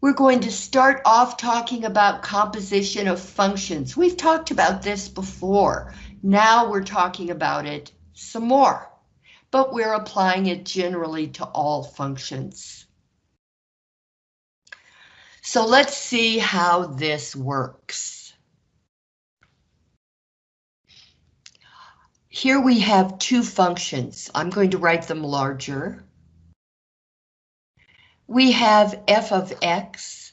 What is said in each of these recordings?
We're going to start off talking about composition of functions. We've talked about this before. Now we're talking about it some more, but we're applying it generally to all functions. So let's see how this works. Here we have two functions. I'm going to write them larger we have f of x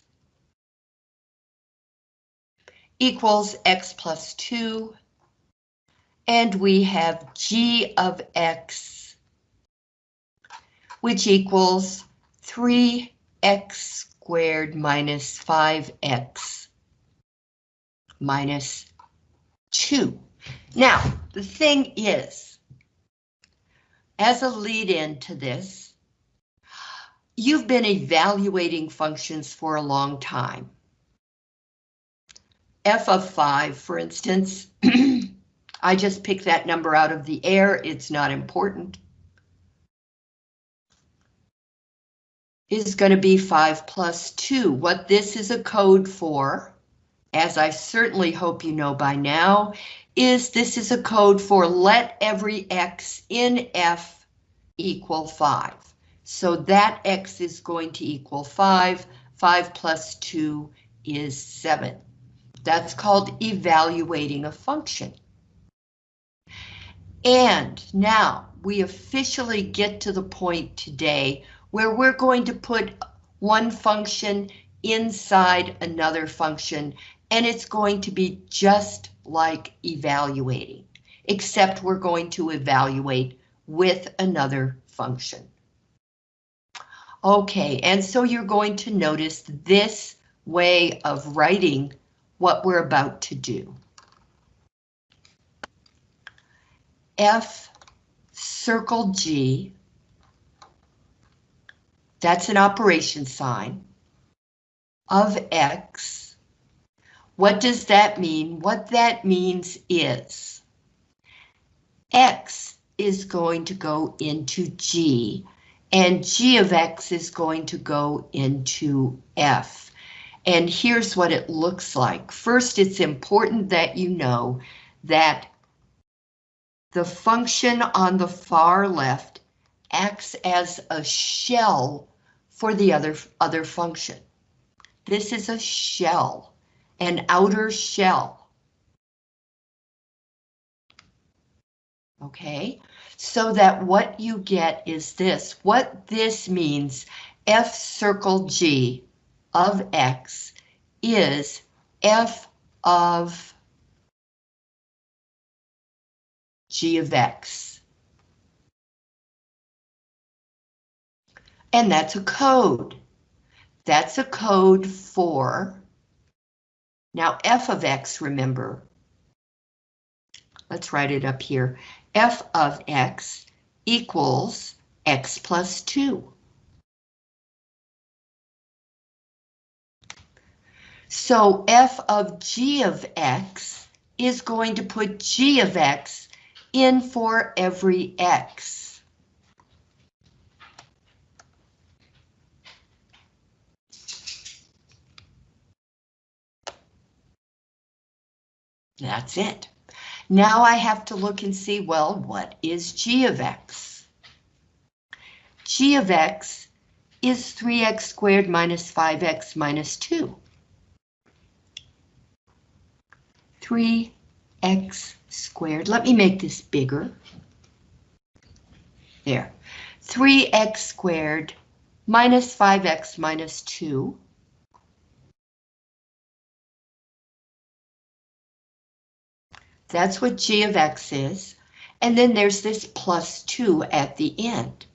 equals x plus 2, and we have g of x, which equals 3x squared minus 5x minus 2. Now, the thing is, as a lead-in to this, You've been evaluating functions for a long time. f of 5, for instance, I just picked that number out of the air, it's not important. Is going to be 5 plus 2. What this is a code for, as I certainly hope you know by now, is this is a code for let every x in f equal 5. So that x is going to equal 5. 5 plus 2 is 7. That's called evaluating a function. And now we officially get to the point today where we're going to put one function inside another function, and it's going to be just like evaluating, except we're going to evaluate with another function. Okay, and so you're going to notice this way of writing what we're about to do. F circle G, that's an operation sign, of X. What does that mean? What that means is X is going to go into G and g of x is going to go into f. And here's what it looks like. First, it's important that you know that the function on the far left acts as a shell for the other, other function. This is a shell, an outer shell. Okay, so that what you get is this. What this means, f circle g of x is f of g of x. And that's a code. That's a code for, now f of x, remember, let's write it up here, f of x equals x plus 2. So f of g of x is going to put g of x in for every x. That's it. Now I have to look and see, well, what is g of x? g of x is 3x squared minus 5x minus 2. 3x squared, let me make this bigger. There, 3x squared minus 5x minus 2 That's what g of x is. And then there's this plus 2 at the end.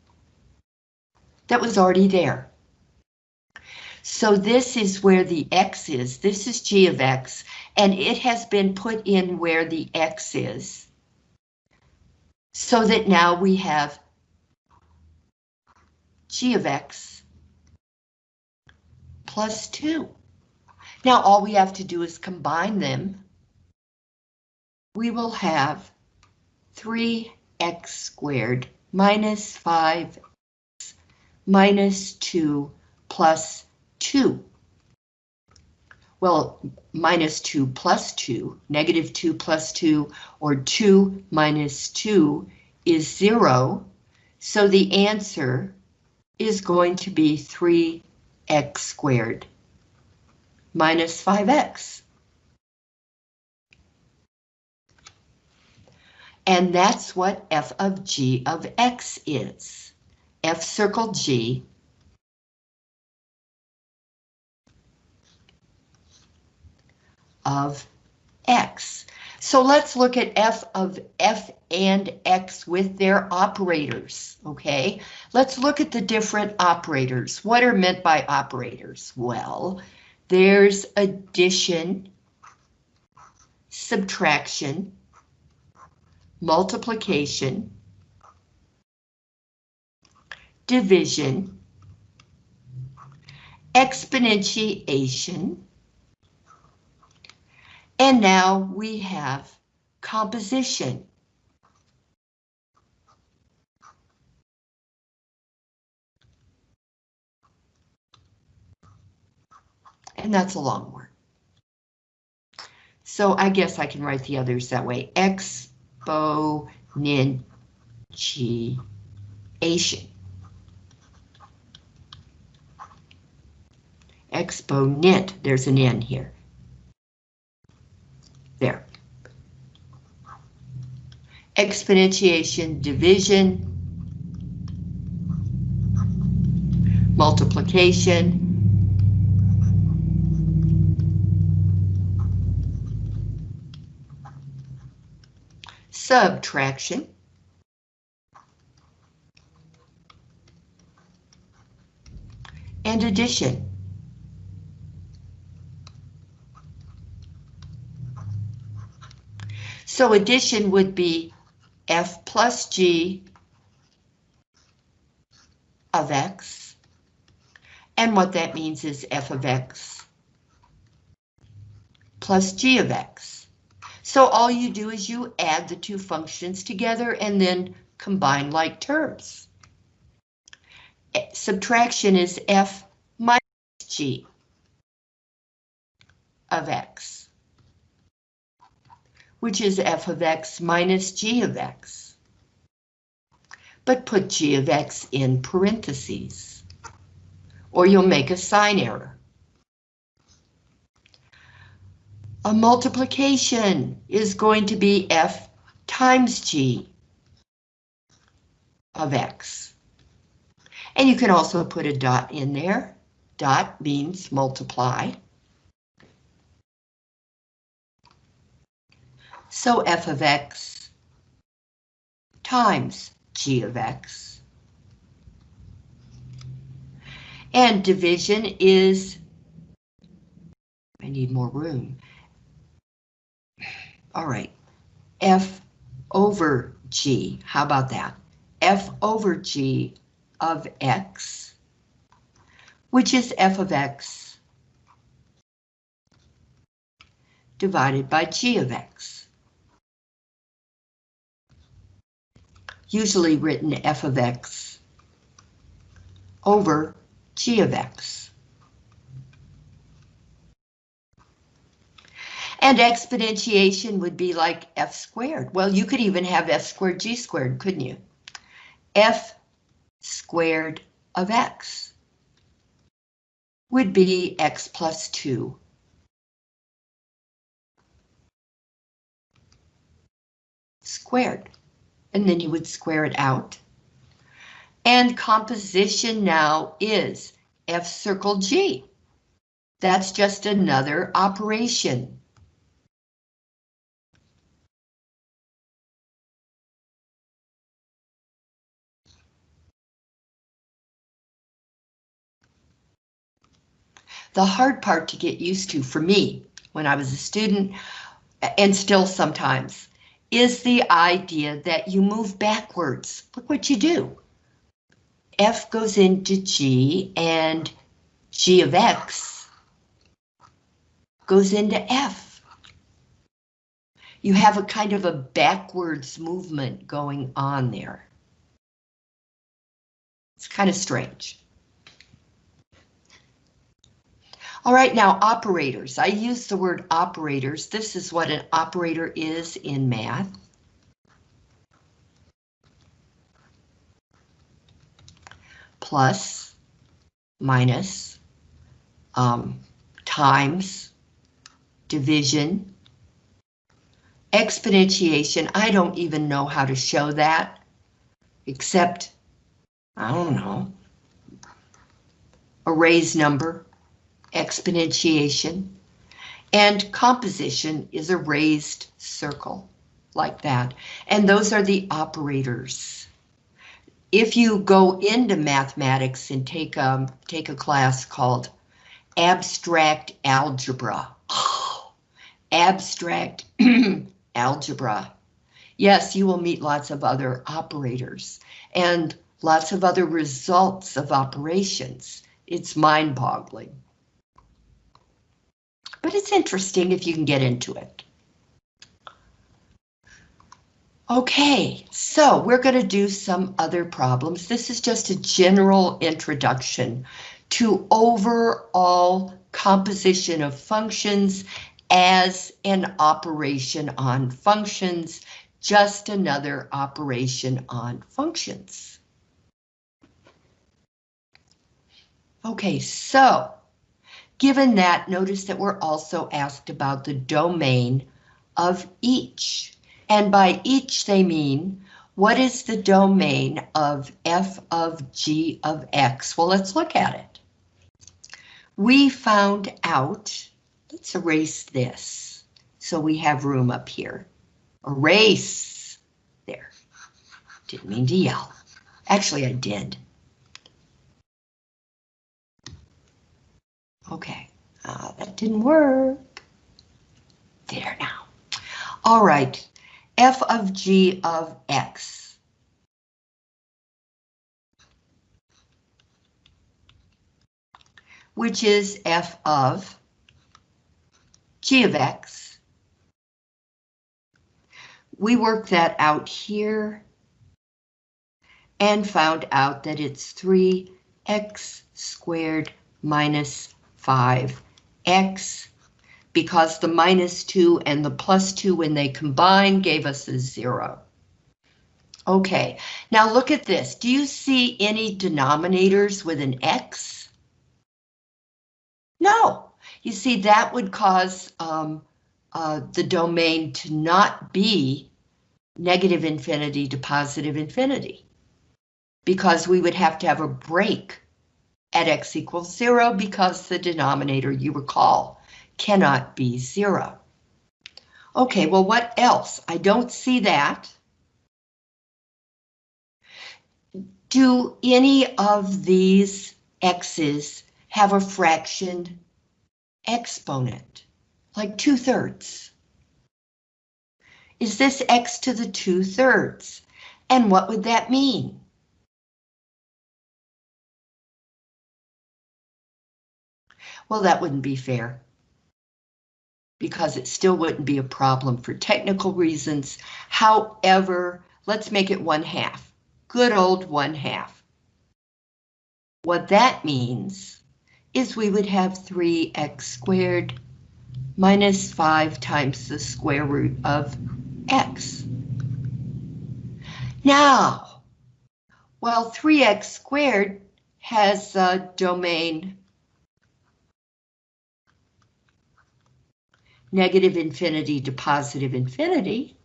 That was already there. So this is where the x is. This is g of x, and it has been put in where the x is. So that now we have g of x plus 2. Now all we have to do is combine them we will have 3x squared minus 5x minus 2 plus 2. well, minus 2 plus 2, negative 2 plus 2, or 2 minus 2 is 0. So the answer is going to be 3x squared minus 5x. And that's what f of g of x is. f circle g of x. So let's look at f of f and x with their operators, okay? Let's look at the different operators. What are meant by operators? Well, there's addition, subtraction, multiplication, division, exponentiation, and now we have composition. And that's a long word. So I guess I can write the others that way. Exponentiation. Exponent, there's an N here. There. Exponentiation, division, multiplication, subtraction, and addition. So addition would be f plus g of x. And what that means is f of x plus g of x. So all you do is you add the two functions together and then combine like terms. Subtraction is f minus g of x which is f of x minus g of x. But put g of x in parentheses, or you'll make a sign error. A multiplication is going to be f times g of x. And you can also put a dot in there. Dot means multiply. So f of x times g of x. And division is, I need more room. All right, f over g, how about that? f over g of x, which is f of x divided by g of x. usually written f of x over g of x. And exponentiation would be like f squared. Well, you could even have f squared g squared, couldn't you? f squared of x would be x plus 2. Squared and then you would square it out. And composition now is F circle G. That's just another operation. The hard part to get used to for me when I was a student, and still sometimes, is the idea that you move backwards. Look what you do. F goes into G and G of X goes into F. You have a kind of a backwards movement going on there. It's kind of strange. All right, now operators. I use the word operators. This is what an operator is in math. Plus, minus, um, times, division, exponentiation. I don't even know how to show that, except, I don't know, a raised number, exponentiation, and composition is a raised circle like that. And those are the operators. If you go into mathematics and take a, um, take a class called abstract algebra, abstract algebra, yes, you will meet lots of other operators and lots of other results of operations. It's mind-boggling. But it's interesting if you can get into it. Okay, so we're going to do some other problems. This is just a general introduction to overall composition of functions as an operation on functions, just another operation on functions. Okay, so given that, notice that we're also asked about the domain of each. And by each they mean, what is the domain of f of g of x? Well, let's look at it. We found out, let's erase this, so we have room up here. Erase, there. Didn't mean to yell. Actually, I did. Okay, uh, that didn't work. There now. All right, f of g of x. Which is f of g of x. We worked that out here and found out that it's 3x squared minus 5x because the minus 2 and the plus 2 when they combine gave us a 0. Okay, now look at this. Do you see any denominators with an x? No. You see, that would cause um, uh, the domain to not be negative infinity to positive infinity because we would have to have a break at x equals zero because the denominator, you recall, cannot be zero. Okay, well, what else? I don't see that. Do any of these x's have a fraction exponent, like two thirds? Is this x to the two thirds? And what would that mean? Well, that wouldn't be fair. Because it still wouldn't be a problem for technical reasons. However, let's make it one half. Good old one half. What that means is we would have 3x squared minus 5 times the square root of x. Now, while 3x squared has a domain negative infinity to positive infinity,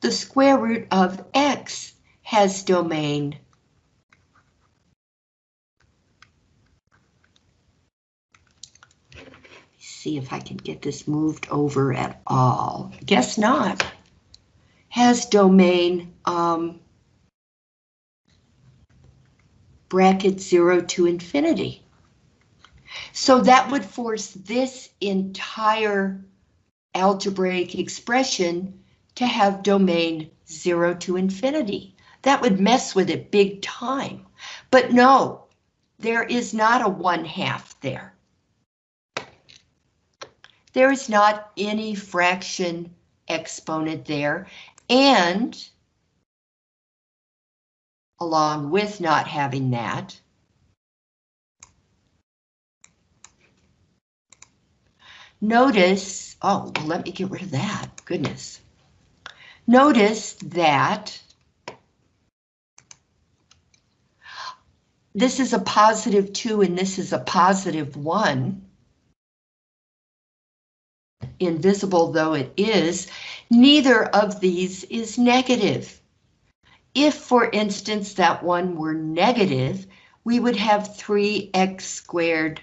the square root of x has domain see if I can get this moved over at all. Guess not. Has domain um, bracket 0 to infinity. So that would force this entire algebraic expression to have domain 0 to infinity. That would mess with it big time. But no, there is not a 1 half there. There is not any fraction exponent there, and along with not having that, notice, oh, well, let me get rid of that, goodness. Notice that this is a positive 2 and this is a positive 1. Invisible though it is, neither of these is negative. If, for instance, that one were negative, we would have 3x squared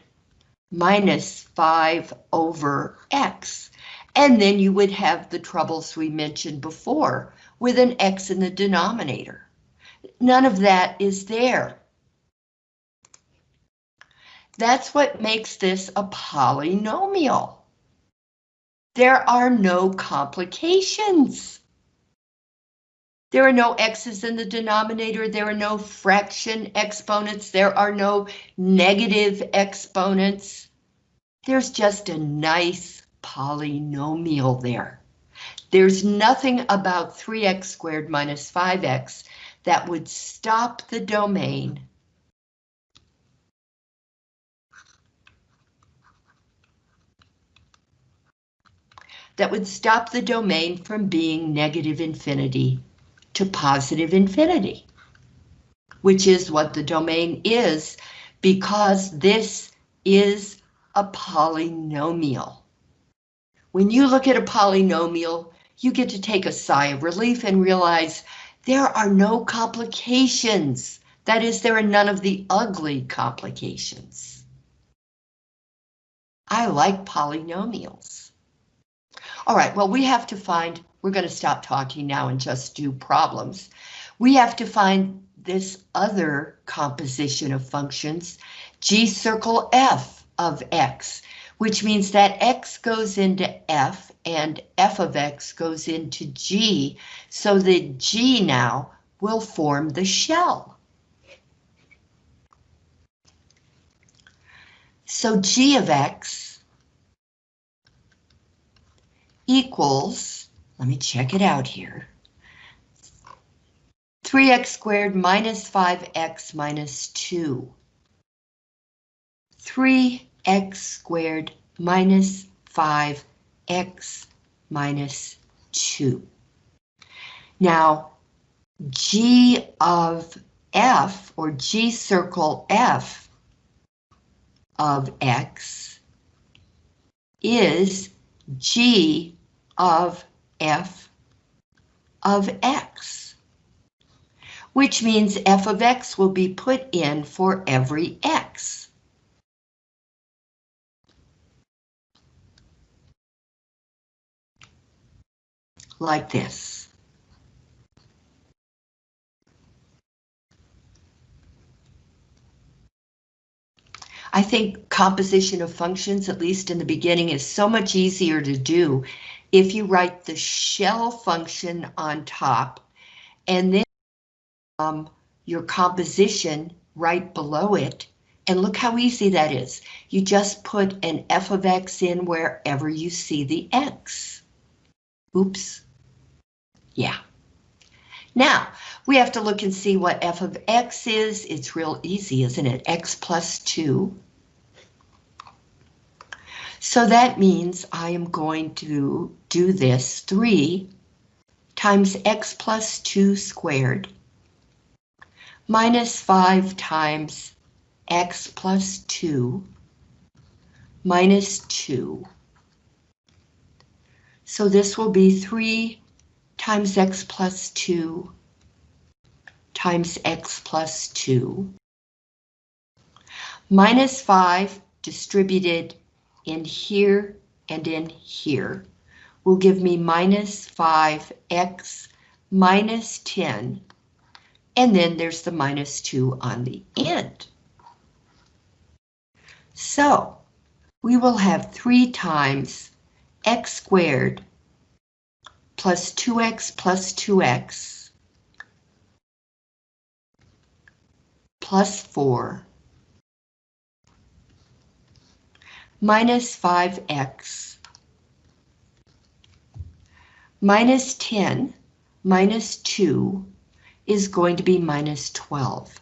minus 5 over x. And then you would have the troubles we mentioned before with an x in the denominator. None of that is there. That's what makes this a polynomial. There are no complications. There are no x's in the denominator, there are no fraction exponents, there are no negative exponents. There's just a nice polynomial there. There's nothing about 3x squared minus 5x that would stop the domain that would stop the domain from being negative infinity to positive infinity, which is what the domain is because this is a polynomial. When you look at a polynomial, you get to take a sigh of relief and realize there are no complications. That is, there are none of the ugly complications. I like polynomials. All right, well, we have to find, we're going to stop talking now and just do problems. We have to find this other composition of functions, g circle f of x, which means that x goes into f and f of x goes into g, so that g now will form the shell. So g of x equals, let me check it out here, 3x squared minus 5x minus 2. 3x squared minus 5x minus 2. Now, g of f, or g circle f of x, is g of f of x, which means f of x will be put in for every x. Like this. I think composition of functions, at least in the beginning, is so much easier to do if you write the shell function on top and then um, your composition right below it. And look how easy that is. You just put an f of x in wherever you see the x. Oops. Yeah. Now, we have to look and see what f of x is. It's real easy, isn't it? x plus 2 so that means I am going to do this 3 times x plus 2 squared minus 5 times x plus 2 minus 2. So this will be 3 times x plus 2 times x plus 2 minus 5 distributed in here and in here will give me minus 5x minus 10, and then there's the minus 2 on the end. So we will have 3 times x squared plus 2x plus 2x plus 4 minus 5x minus 10 minus 2 is going to be minus 12.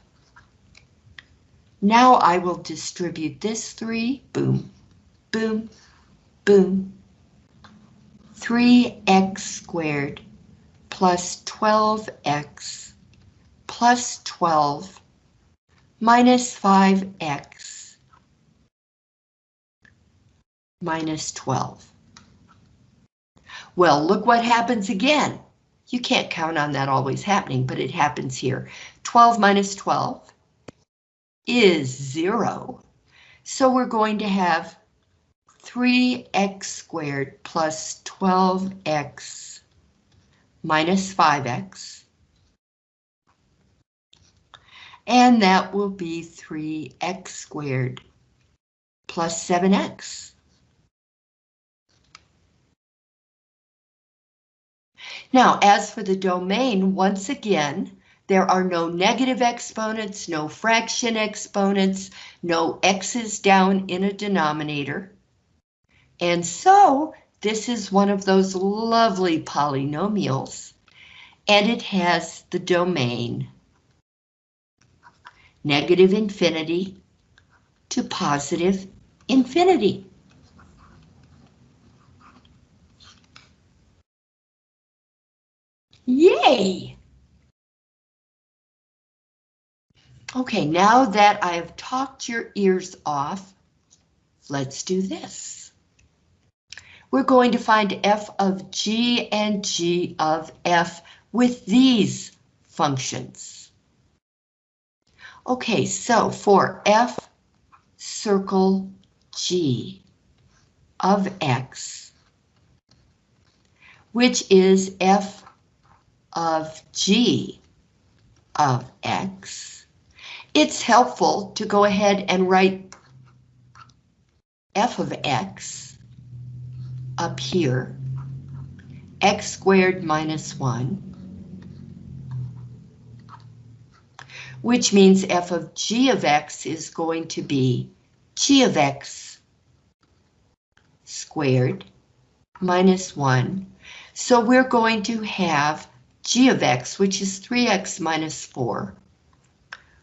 Now I will distribute this 3, boom, boom, boom, 3x squared plus 12x plus 12 minus 5x minus 12. Well, look what happens again. You can't count on that always happening, but it happens here. 12 minus 12 is 0. So we're going to have 3x squared plus 12x minus 5x. And that will be 3x squared plus 7x. Now, as for the domain, once again, there are no negative exponents, no fraction exponents, no x's down in a denominator. And so this is one of those lovely polynomials, and it has the domain negative infinity to positive infinity. Yay! Okay, now that I've talked your ears off, let's do this. We're going to find f of g and g of f with these functions. Okay, so for f circle g of x, which is f of g of x, it's helpful to go ahead and write f of x up here, x squared minus 1, which means f of g of x is going to be g of x squared minus 1. So we're going to have g of x, which is 3x minus 4,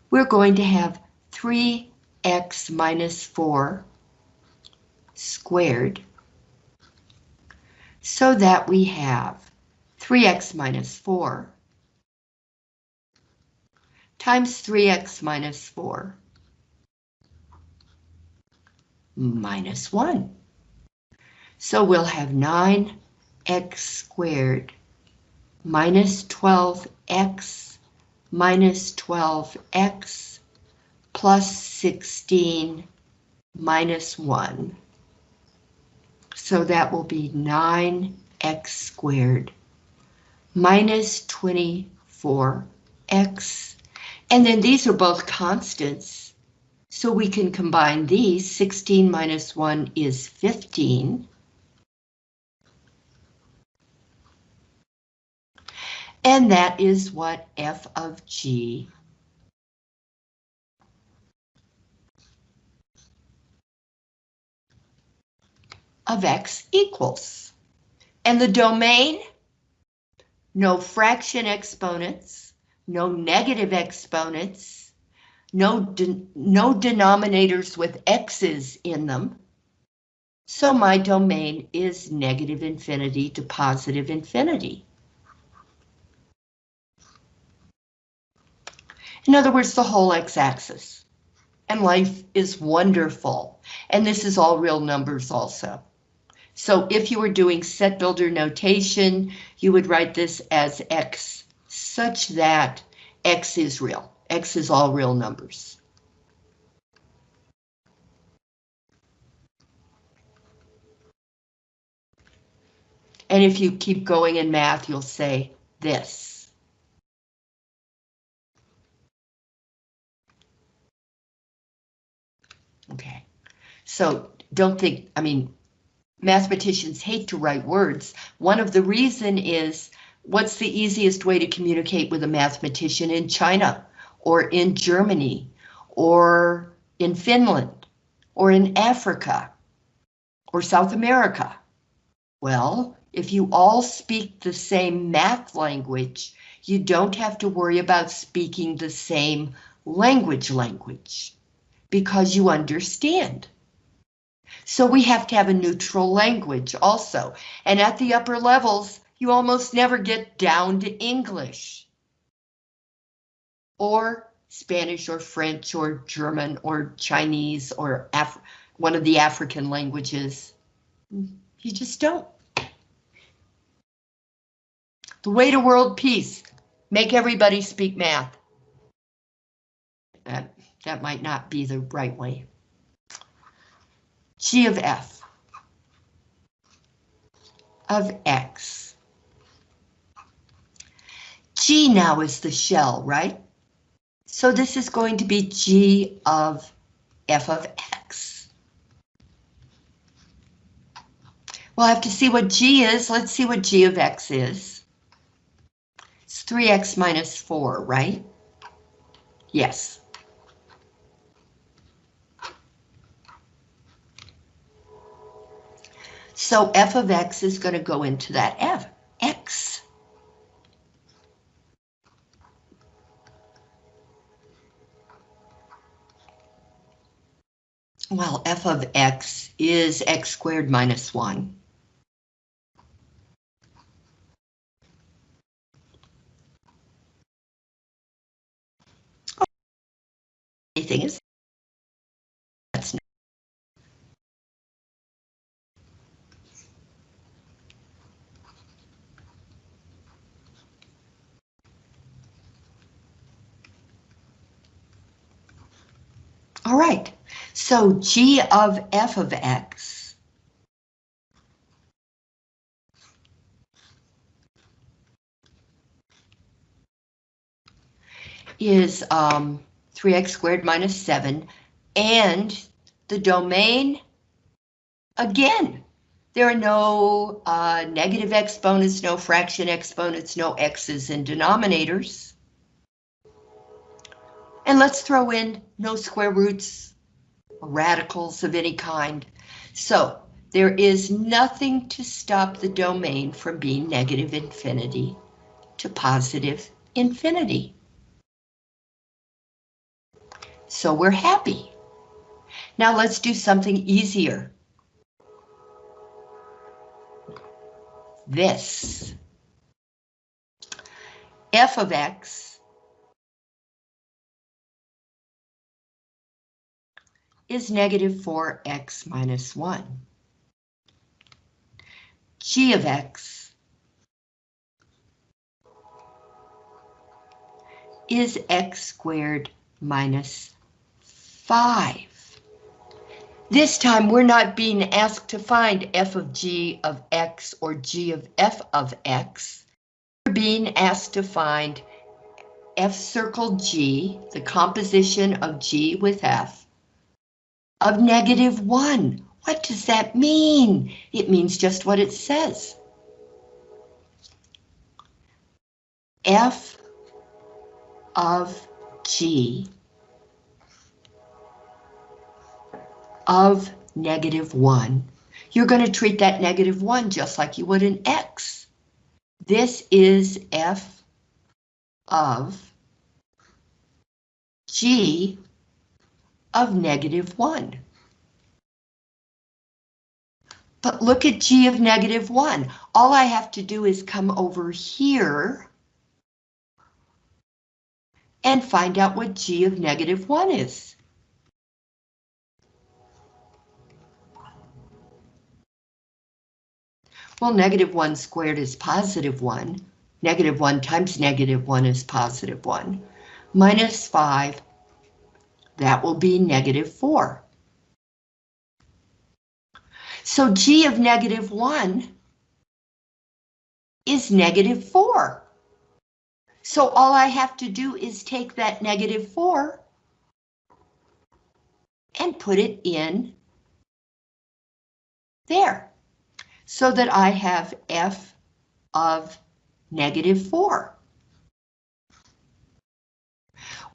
we're going to have 3x minus 4 squared, so that we have 3x minus 4 times 3x minus 4 minus 1. So we'll have 9x squared minus 12x minus 12x plus 16 minus 1. So that will be 9x squared minus 24x. And then these are both constants, so we can combine these. 16 minus 1 is 15. And that is what f of g of x equals. And the domain, no fraction exponents, no negative exponents, no, de no denominators with x's in them. So my domain is negative infinity to positive infinity. In other words, the whole x-axis. And life is wonderful. And this is all real numbers also. So if you were doing set builder notation, you would write this as x such that x is real. x is all real numbers. And if you keep going in math, you'll say this. So don't think, I mean, mathematicians hate to write words. One of the reason is what's the easiest way to communicate with a mathematician in China or in Germany or in Finland or in Africa or South America? Well, if you all speak the same math language, you don't have to worry about speaking the same language language because you understand. So we have to have a neutral language also. And at the upper levels, you almost never get down to English. Or Spanish or French or German or Chinese or Af one of the African languages. You just don't. The way to world peace, make everybody speak math. That, that might not be the right way. G of F of X. G now is the shell, right? So this is going to be G of F of X. We'll have to see what G is. Let's see what G of X is. It's 3X minus 4, right? Yes. So f of x is going to go into that f, x. Well, f of x is x squared minus 1. Anything is All right, so g of f of x. Is um, 3x squared minus 7, and the domain, again, there are no uh, negative exponents, no fraction exponents, no x's in denominators. And let's throw in no square roots, radicals of any kind. So there is nothing to stop the domain from being negative infinity to positive infinity. So we're happy. Now let's do something easier. This. f of x is negative 4x minus 1. g of x is x squared minus 5. This time we're not being asked to find f of g of x or g of f of x. We're being asked to find f circle g, the composition of g with f, of negative 1. What does that mean? It means just what it says. f of g of negative 1. You're going to treat that negative 1 just like you would an x. This is f of g of negative 1. But look at g of negative 1. All I have to do is come over here and find out what g of negative 1 is. Well, negative 1 squared is positive 1. Negative 1 times negative 1 is positive 1. Minus 5 that will be negative 4. So g of negative 1 is negative 4. So all I have to do is take that negative 4 and put it in there so that I have f of negative 4.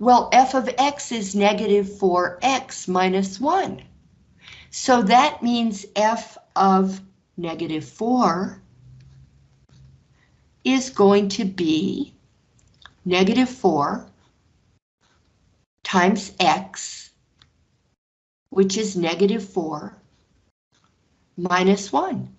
Well, f of x is negative 4x minus 1. So that means f of negative 4 is going to be negative 4 times x, which is negative 4, minus 1.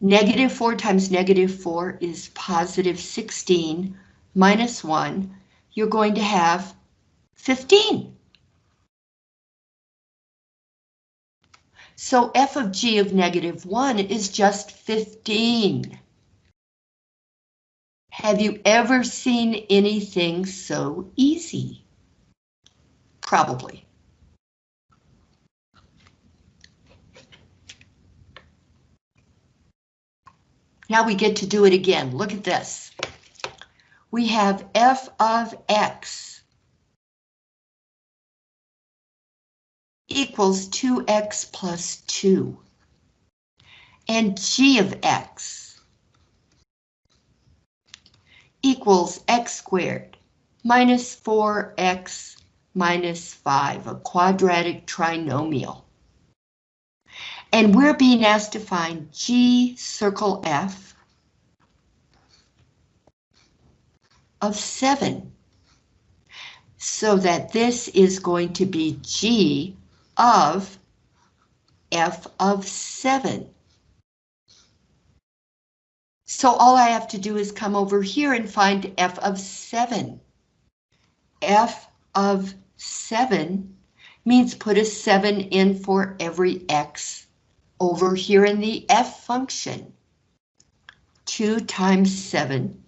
Negative 4 times negative 4 is positive 16 minus 1. You're going to have 15. So f of g of negative 1 is just 15. Have you ever seen anything so easy? Probably. Now we get to do it again. Look at this. We have f of x equals 2x plus 2. And g of x equals x squared minus 4x minus 5, a quadratic trinomial. And we're being asked to find G circle F of 7. So that this is going to be G of F of 7. So all I have to do is come over here and find F of 7. F of 7 means put a 7 in for every X over here in the f function. 2 times 7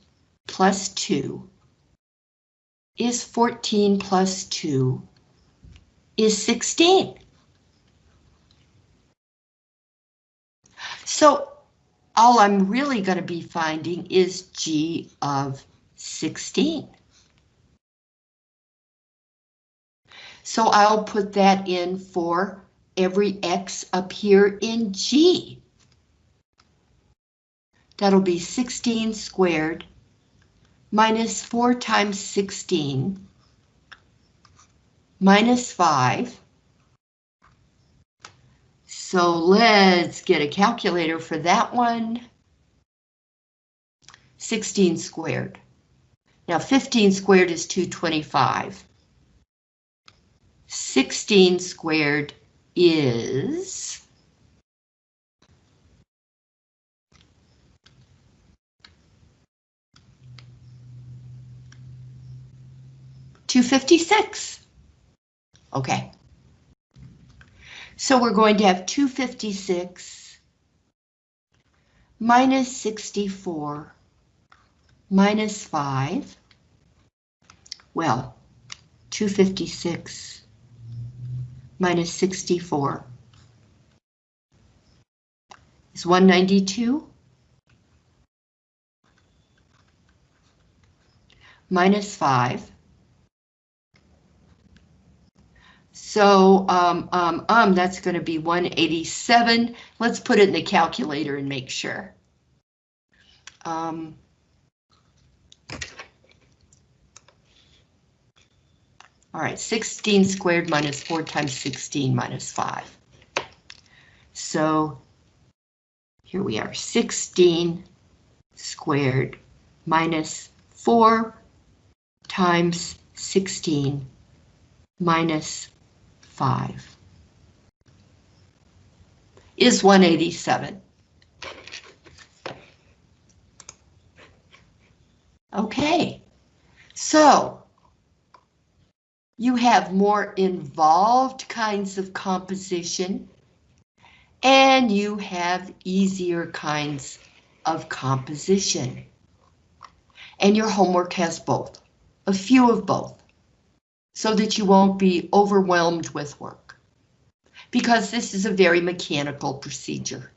plus 2 is 14 plus 2 is 16. So all I'm really going to be finding is g of 16. So I'll put that in for every x up here in G. That'll be 16 squared minus 4 times 16 minus 5. So let's get a calculator for that one. 16 squared. Now 15 squared is 225. 16 squared is two fifty six. Okay. So we're going to have 256 minus 64 minus 5. Well, 256 minus 64 is 192 minus 5. So um, um, um, that's going to be 187. Let's put it in the calculator and make sure. Um, All right, 16 squared minus 4 times 16 minus 5. So here we are, 16 squared minus 4 times 16 minus 5 is 187. Okay, so you have more involved kinds of composition, and you have easier kinds of composition. And your homework has both, a few of both, so that you won't be overwhelmed with work. Because this is a very mechanical procedure.